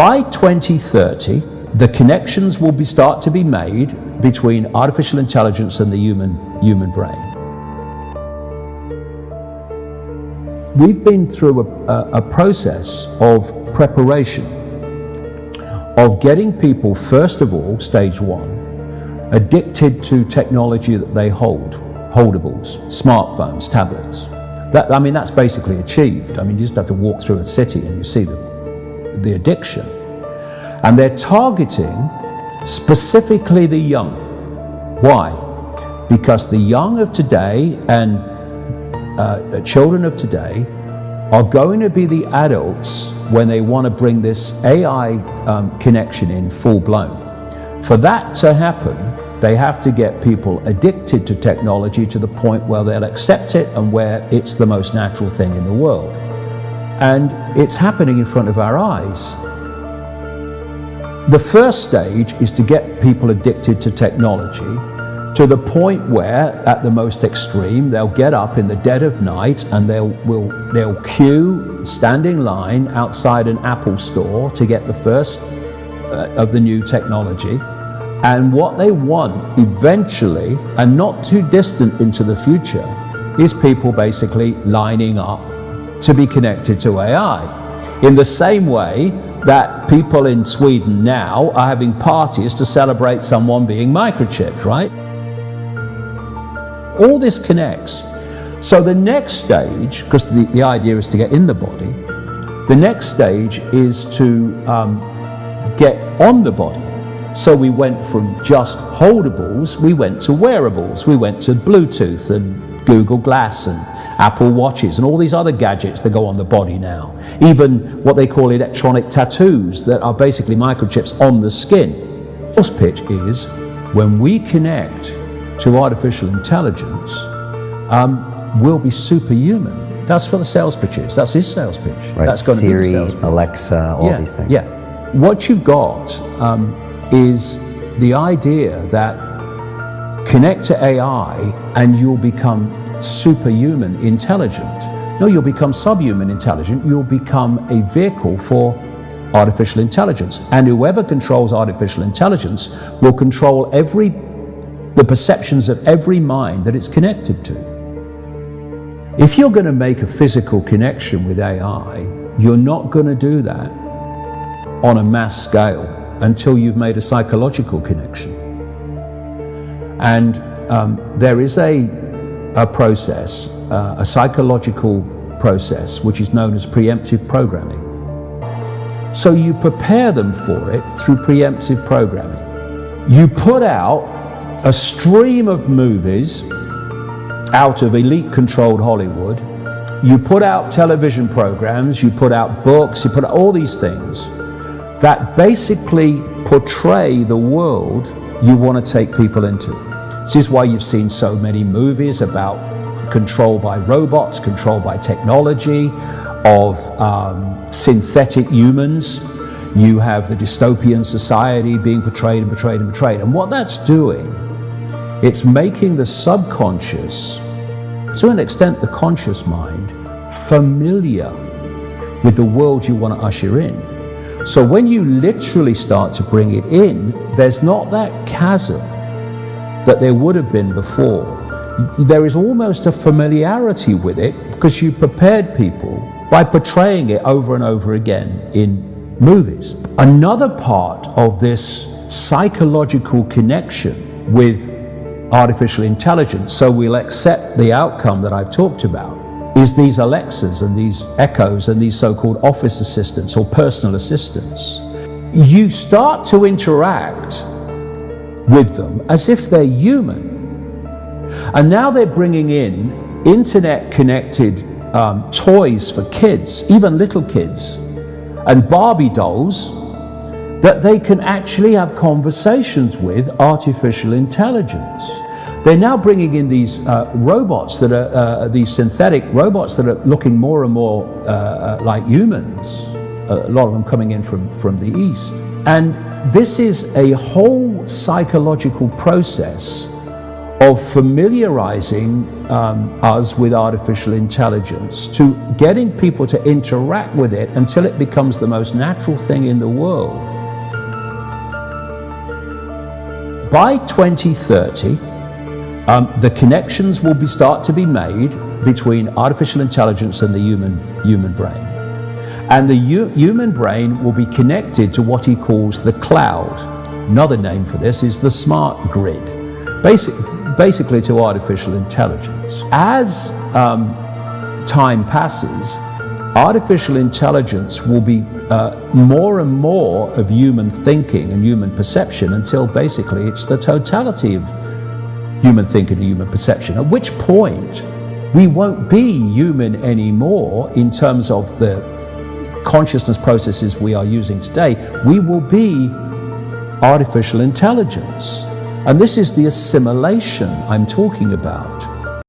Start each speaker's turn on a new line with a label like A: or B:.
A: by 2030, the connections will be, start to be made between artificial intelligence and the human, human brain. We've been through a, a, process of preparation, of getting people, first of all, stage one, addicted to technology that they hold, holdables, smartphones, tablets. That, I mean, that's basically achieved. I mean, you just have to walk through a city and you see the, the addiction. And they're targeting specifically the young. Why? Because the young of today and uh, the children of today are going to be the adults when they want to bring this AI um, connection in full blown. For that to happen, they have to get people addicted to technology to the point where they'll accept it and where it's the most natural thing in the world. And it's happening in front of our eyes. The first stage is to get people addicted to technology to the point where, at the most extreme, they'll get up in the dead of night and they'll, will, they'll queue, standing line outside an Apple store to get the first uh, of the new technology. And what they want eventually, and not too distant into the future, is people basically lining up to be connected to AI. In the same way that people in Sweden now are having parties to celebrate someone being microchipped, right? All this connects. So the next stage, because the, the idea is to get in the body, the next stage is to um, get on the body. So we went from just holdables, we went to wearables, we went to Bluetooth and Google Glass and Apple Watches and all these other gadgets that go on the body now. Even what they call electronic tattoos that are basically microchips on the skin. First pitch is when we connect to artificial intelligence, um, we'll be superhuman. That's what the sales pitch is. That's his sales pitch.
B: Right.
A: That's
B: going Siri, to be Alexa, all
A: yeah,
B: these things.
A: Yeah. What you've got um, is the idea that connect to AI and you'll become superhuman intelligent. No, you'll become subhuman intelligent. You'll become a vehicle for artificial intelligence. And whoever controls artificial intelligence will control every, the perceptions of every mind that it's connected to. If you're going to make a physical connection with AI, you're not going to do that on a mass scale until you've made a psychological connection. And um, there is a a process, uh, a psychological process, which is known as preemptive programming. So you prepare them for it through preemptive programming. You put out a stream of movies out of elite controlled Hollywood. You put out television programs, you put out books, you put out all these things that basically portray the world you want to take people into. This is why you've seen so many movies about control by robots, control by technology, of um, synthetic humans. You have the dystopian society being portrayed and portrayed and portrayed. And what that's doing, it's making the subconscious, to an extent the conscious mind, familiar with the world you want to usher in. So when you literally start to bring it in, there's not that chasm that there would have been before. There is almost a familiarity with it because you prepared people by portraying it over and over again in movies. Another part of this psychological connection with artificial intelligence, so we'll accept the outcome that I've talked about, is these Alexas and these Echoes and these so-called office assistants or personal assistants. You start to interact with them as if they're human. And now they're bringing in internet connected um, toys for kids, even little kids, and Barbie dolls that they can actually have conversations with artificial intelligence. They're now bringing in these uh, robots that are, uh, these synthetic robots that are looking more and more uh, uh like humans, a lot of them coming in from, from the East. And this is a whole psychological process of familiarizing um, us with artificial intelligence to getting people to interact with it until it becomes the most natural thing in the world. By 2030, um, the connections will be, start to be made between artificial intelligence and the human, human brain. And the human brain will be connected to what he calls the cloud. Another name for this is the smart grid, Basic, basically to artificial intelligence. As um, time passes, artificial intelligence will be uh, more and more of human thinking and human perception until basically it's the totality of human thinking and human perception, at which point we won't be human anymore in terms of the consciousness processes we are using today. We will be artificial intelligence. And this is the assimilation I'm talking about.